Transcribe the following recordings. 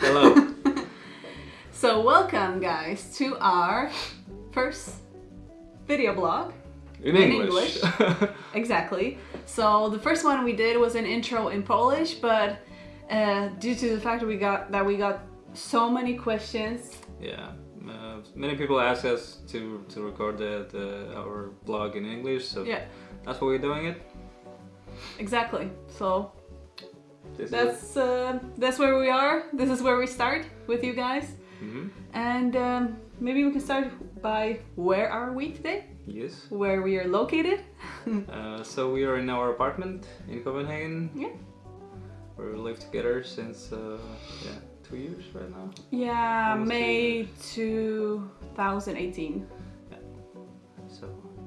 Hello! So welcome guys to our first video blog. In In English. Exactly. So the first one we did was an intro in Polish, but uh, due to the fact that we got that we got so many questions, yeah. Uh, many people ask us to, to record the, the, our blog in English, so yeah, that's why we're doing it. exactly. So This that's uh, that's where we are. This is where we start with you guys, hmm and um, maybe we can start by where are we today? Yes. Where we are located? Uh, so we are in our apartment in Copenhagen. Yeah. Where We live together since uh, yeah two years right now. Yeah, Almost two May 2018. Yeah. So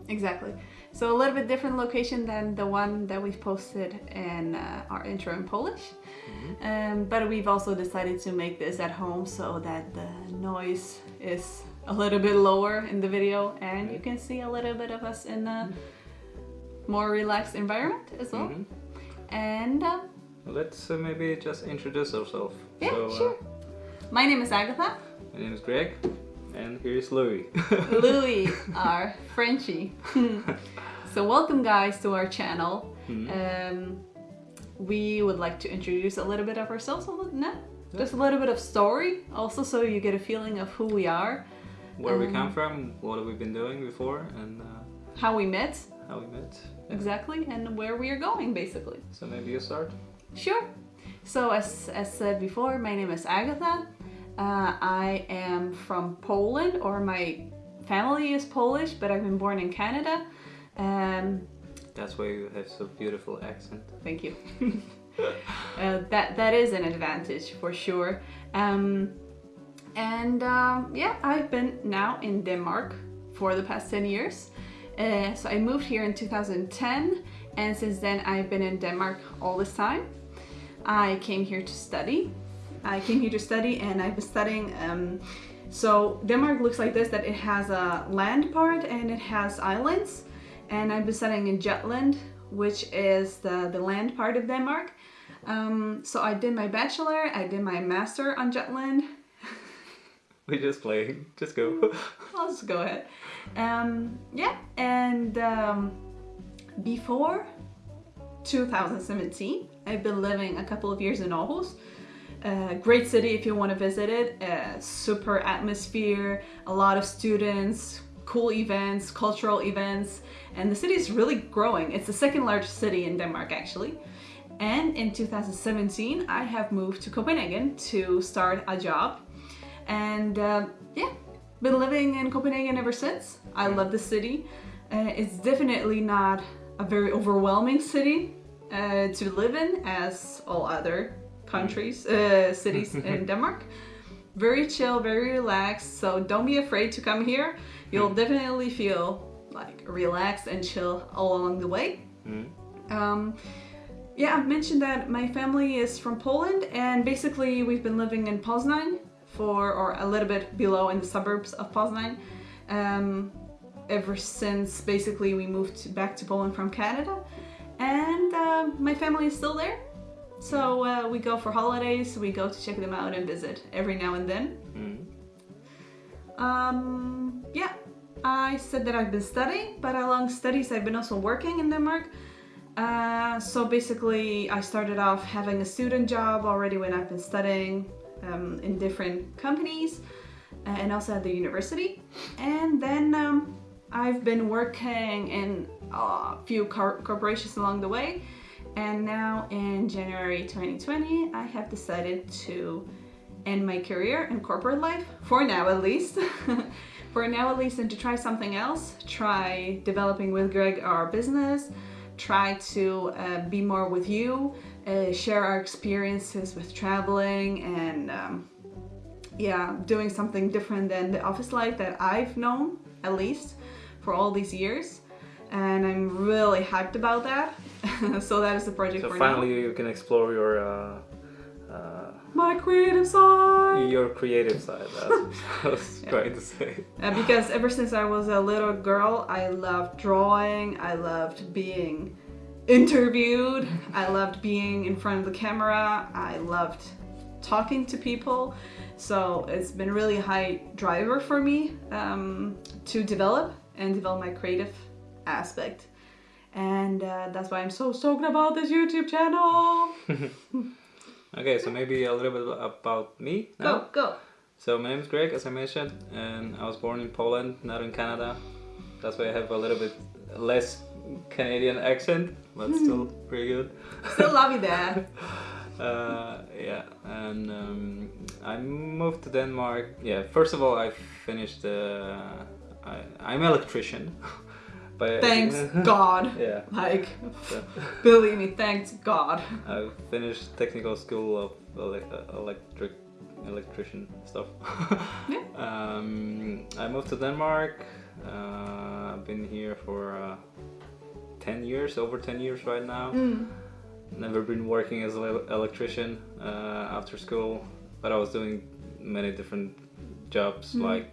Exactly. So a little bit different location than the one that we've posted in uh, our intro in Polish. mhm. Um, but we've also decided to make this at home so that the noise is a little bit lower in the video and you can see a little bit of us in a more relaxed environment as well. Mhm. And uh, let's uh, maybe just introduce ourselves. yeah, so, uh, sure. My name is Agatha. my name is Greg, and here is Louis. Louis, our Frenchie. so welcome guys to our channel. Mhm. Um, we would like to introduce a little bit of ourselves, a little, no? just a little bit of story, also so you get a feeling of who we are, Where we Um, come from, what have we been doing before, and uh, how we met, how we met. Yeah. exactly, and where we are going, basically. So maybe you start. Sure. So as, as said before, my name is Agatha. Uh, I am from Poland, or my family is Polish, but I've been born in Canada. Um, That's why you have so beautiful accent. Thank you. uh, that that is an advantage for sure. Um, and um, yeah, I've been now in Denmark for the past 10 years. Uh, so I moved here in 2010, and since then I've been in Denmark all this time. I came here to study. I came here to study, and I've been studying. Um, so Denmark looks like this: that it has a land part and it has islands. And I've been studying in Jutland, which is the the land part of Denmark. Um, so I did my bachelor, I did my master on Jutland. We just playing. Just go. I'll just go ahead. Um, yeah, and um, before 2017, I've been living a couple of years in Aarhus. Uh, great city if you want to visit it. Uh, super atmosphere, a lot of students, cool events, cultural events, and the city is really growing. It's the second largest city in Denmark, actually. And in 2017, I have moved to Copenhagen to start a job. And uh, yeah, been living in Copenhagen ever since. I love the city. Uh, it's definitely not a very overwhelming city uh, to live in, as all other countries, uh, cities in Denmark. Very chill, very relaxed. So don't be afraid to come here. You'll definitely feel like relaxed and chill all along the way. Mm. Um, yeah, I've mentioned that my family is from Poland, and basically we've been living in Poznań for, or a little bit below in the suburbs of Poznań, um, ever since basically we moved back to Poland from Canada. And uh, my family is still there. So uh, we go for holidays, we go to check them out and visit every now and then. Mm. Um, yeah, I said that I've been studying, but along studies, I've been also working in Denmark. Uh, so basically, I started off having a student job already when I've been studying um, in different companies uh, and also at the university. And then um, I've been working in a few cor- corporations along the way. And now in January 2020, I have decided to end my career in corporate life, for now at least. for now at least, and to try something else. Try developing with Greg our business, try to uh, be more with you, uh, share our experiences with traveling and um, yeah, doing something different than the office life that I've known, at least, for all these years. And I'm really hyped about that. so that is the project So finally, you can explore your uh, uh. My creative side! your creative side. That's what I was Yeah. trying to say. Uh, because ever since I was a little girl, I loved drawing, I loved being interviewed, I loved being in front of the camera, I loved talking to people. So it's been really high driver for me um, to develop and develop my creative aspect. And uh, that's why I'm so stoked about this YouTube channel. Okay, so maybe a little bit about me now. Go, go. So my name is Greg, as I mentioned, and I was born in Poland, not in Canada. That's why I have a little bit less Canadian accent, but still pretty good. Still love you there. Uh, yeah, and um, I moved to Denmark. Yeah, first of all, I finished. Uh, I, I'm electrician. But Thanks God. Yeah. Like, So, believe me, thanks God. I finished technical school of ele- uh, electric electrician stuff. Yeah. Um, I moved to Denmark. Uh, I've been here for uh, ten years, over ten years right now. Mm. Never been working as an electrician uh, after school, but I was doing many different jobs. Mm. Like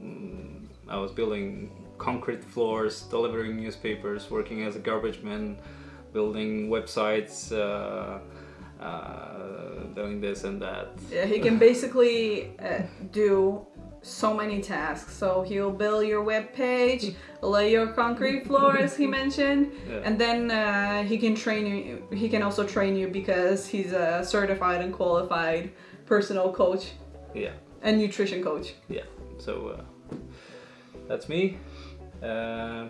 mm, I was building concrete floors, delivering newspapers, working as a garbage man, building websites, uh, uh, doing this and that. Yeah, he can basically uh, do so many tasks. So he'll build your web page, lay your concrete floor, as he mentioned, Yeah. and then uh, he can train you. He can also train you because he's a certified and qualified personal coach Yeah, and nutrition coach. yeah. So uh, that's me. Uh,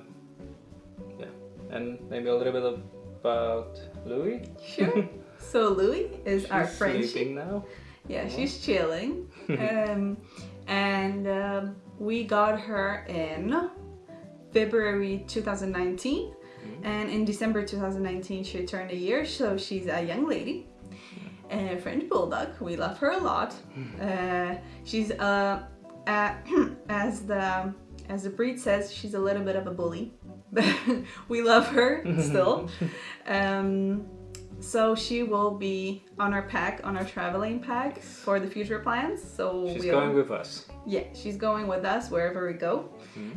yeah, and maybe a little bit about Louis. Sure. so Louis is our She's Frenchie. sleeping now. Yeah, she's chilling. um, and um, we got her in February 2019. And in December 2019, she turned a year, so she's a young lady. A French bulldog. We love her a lot. Uh, she's uh, uh, as the as the breed says, she's a little bit of a bully. But we love her still. Um, so she will be on our pack, on our traveling pack for the future plans. So She's we'll, going with us. yeah, she's going with us wherever we go.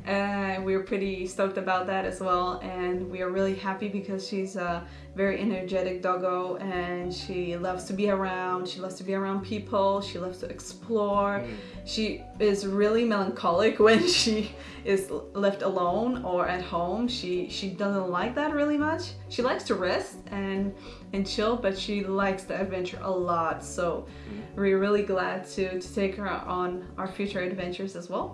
Uh, we're pretty stoked about that as well, and we are really happy because she's a very energetic doggo, and she loves to be around. She loves to be around people. She loves to explore. She is really melancholic when she is left alone or at home. She she doesn't like that really much. She likes to rest and and chill, but she likes the adventure a lot. So we're really glad to to take her on our future adventures as well.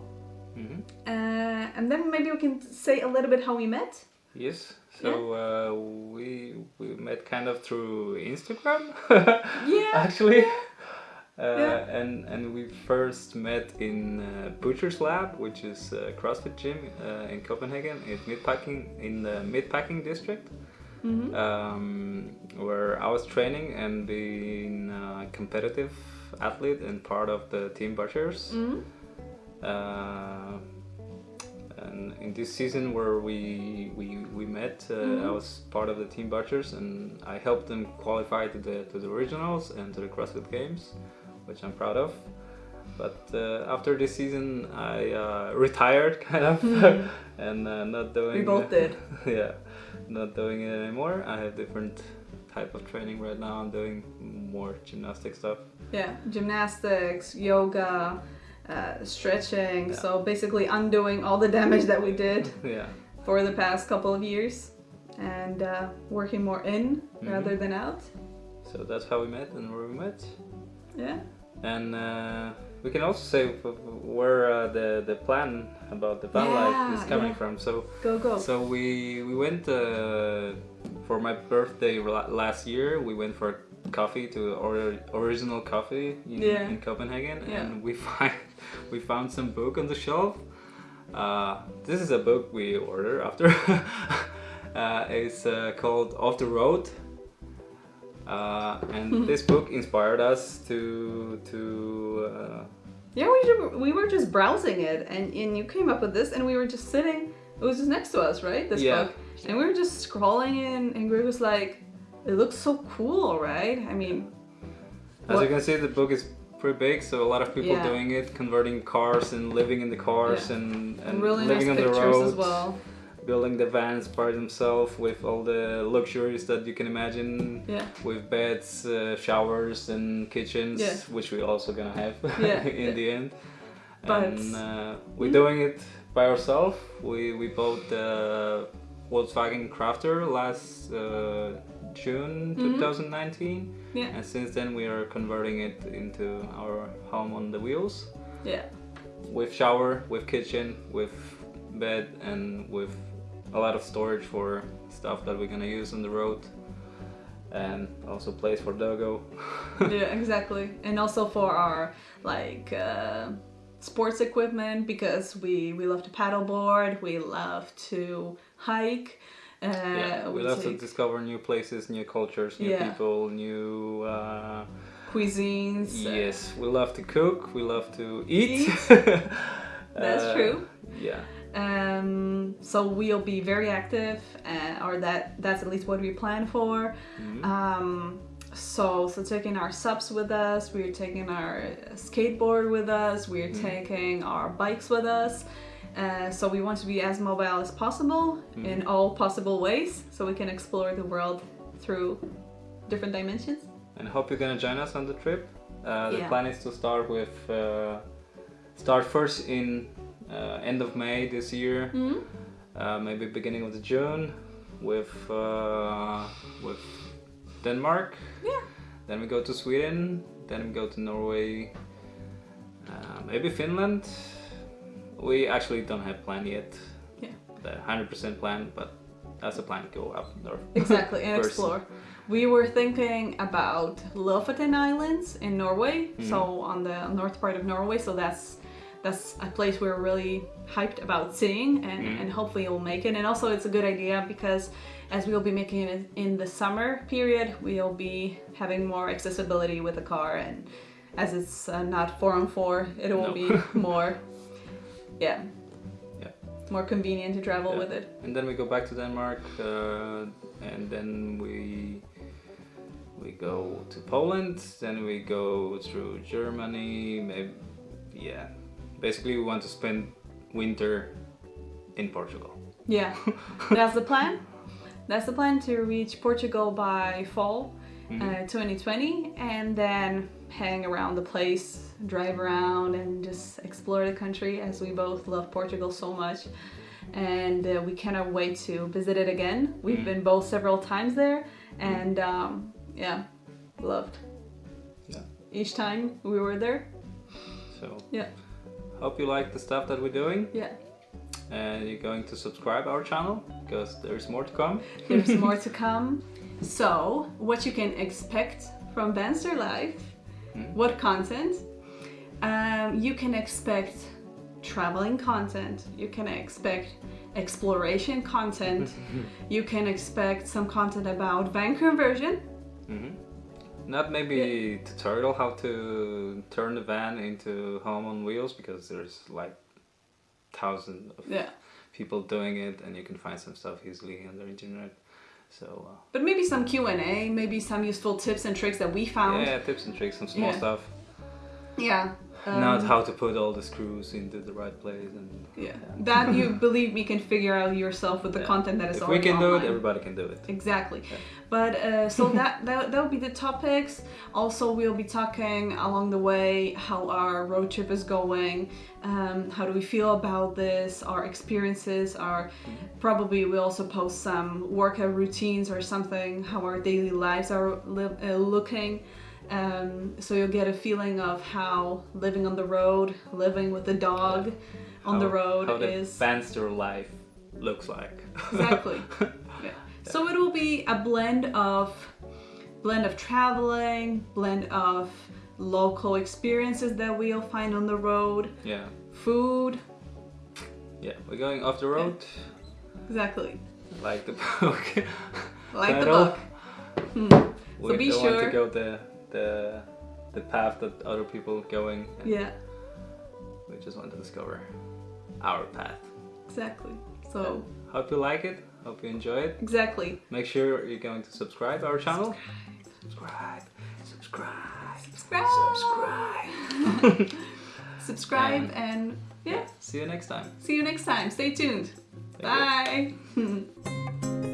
Mhm. Uh, and then maybe we can say a little bit how we met. Yes. So uh, we we met kind of through Instagram. Yeah. Actually. Uh, Yeah. And and we first met in uh, Butcher's Lab, which is a CrossFit gym uh, in Copenhagen, in Meatpacking in the Meatpacking district, Mhm. um, where I was training and being a competitive athlete and part of the team Butchers. Mhm. Uh, and in this season where we we, we met, uh, I was part of the team Butchers, and I helped them qualify to the to the regionals and to the CrossFit Games, which I'm proud of. But uh, after this season, I uh, retired, kind of, and uh, not doing. We both did. yeah, not doing it anymore. I have different type of training right now. I'm doing more gymnastic stuff. Yeah, gymnastics, yoga, uh, stretching. Yeah. So basically undoing all the damage that we did Yeah. for the past couple of years and uh, working more in rather than out. So that's how we met and where we met. Yeah. And uh, we can also say where uh, the the plan about the van life is coming yeah. from. So Go, go. so we we went uh, for my birthday last year. We went for coffee to or, original coffee in, Yeah. in Copenhagen, Yeah. and we find we found some book on the shelf. Uh, this is a book we order after. uh, it's uh, called Off the Road. Uh, and this book inspired us to to uh, Yeah, we, ju- we were just browsing it and, and you came up with this and we were just sitting, it was just next to us, right? This Yeah. book. And we were just scrolling in and Greg was like, it looks so cool, right? I mean, As What- you can see, the book is pretty big, so a lot of people Yeah. doing it, converting cars and living in the cars Yeah. and, and, and really nice living on the road. as well. Building the vans by themselves with all the luxuries that you can imagine Yeah. with beds uh, showers and kitchens Yeah. which we're also gonna have Yeah. in the end But- and uh, we're Mm. doing it by ourselves we we bought the Volkswagen Crafter last uh, June Mhm. 2019 Yeah. and since then we are converting it into our home on the wheels Yeah. with shower, with kitchen, with bed, and with a lot of storage for stuff that we're gonna use on the road, and also place for Dogo. yeah, exactly. And also for our like uh, sports equipment because we we love to paddleboard, we love to hike. Uh, yeah, we love to discover new places, new cultures, new Yeah. people, new. Uh, cuisines. yes, we love to cook. We love to eat. That's Uh, true. Yeah. Um, so we'll be very active, uh, or that that's at least what we plan for. Mhm. Um, so so taking our subs with us, we're taking our skateboard with us, we're Mhm. taking our bikes with us. Uh, so we want to be as mobile as possible in all possible ways, so we can explore the world through different dimensions. and hope you're gonna join us on the trip. Uh, the Yeah. plan is to start with uh, start first in uh, end of May this year, Mhm. uh, maybe beginning of the June with uh, with Denmark. Yeah. Then we go to Sweden. Then we go to Norway. Uh, maybe Finland. We actually don't have plan yet. Yeah. The hundred percent plan, but that's a plan to go up north. Exactly, and explore. We were thinking about Lofoten Islands in Norway, so on the north part of Norway. So that's that's a place we're really hyped about seeing, and, Mm. and hopefully we'll make it. And also, it's a good idea because as we'll be making it in the summer period, we'll be having more accessibility with the car, and as it's uh, not four on four, it will No. be more, yeah, Yeah. more convenient to travel Yeah. with it. and then we go back to Denmark, uh, and then we we go to Poland. Then we go through Germany. Maybe, yeah. Basically, we want to spend winter in Portugal. Yeah, that's the plan. That's the plan to reach Portugal by fall Mhm. uh, 2020 and then hang around the place, drive around, and just explore the country as we both love Portugal so much. And uh, we cannot wait to visit it again. We've Mm. been both several times there, and um, yeah, loved Yeah. each time we were there. So Yeah, hope you like the stuff that we're doing, yeah. and you're going to subscribe our channel because there's more to come. There's more to come. So, what you can expect from Banster Life, Mm. what content? Um, you can expect traveling content, you can expect exploration content, you can expect some content about van conversion. hmm Not maybe tutorial how to turn the van into home on wheels because there's like thousands of Yeah. people doing it and you can find some stuff easily on the internet. So uh, But maybe some Q&A, maybe some useful tips and tricks that we found. yeah, tips and tricks, some small Yeah. stuff. Yeah. Not um, how to put all the screws into the right place and Yeah. That you believe me can figure out yourself with the Yeah. content that is if we already can do it, everybody can do it. Exactly. Yeah. But uh, so that, that that will be the topics. Also, we'll be talking along the way how our road trip is going. Um, how do we feel about this? Our experiences. Our probably we also post some workout routines or something. How our daily lives are li- uh, looking. Um, so you'll get a feeling of how living on the road, living with a dog on the How- road how the is. Banster life looks like. Exactly. yeah. So it will be a blend of blend of traveling, blend of local experiences that we'll find on the road, yeah, food. yeah. We're going off the road, Exactly. like the book. Like the book. Hmm. we be sure- to go the the the path that other people going. and Yeah, We just want to discover our path. exactly. So Hope you like it. Hope you enjoy it. exactly. Make sure you're going to subscribe our channel. Subscribe. Subscribe. Subscribe. Subscribe. Subscribe and yeah. See you next time. See you next time. Stay tuned. Thank. Bye.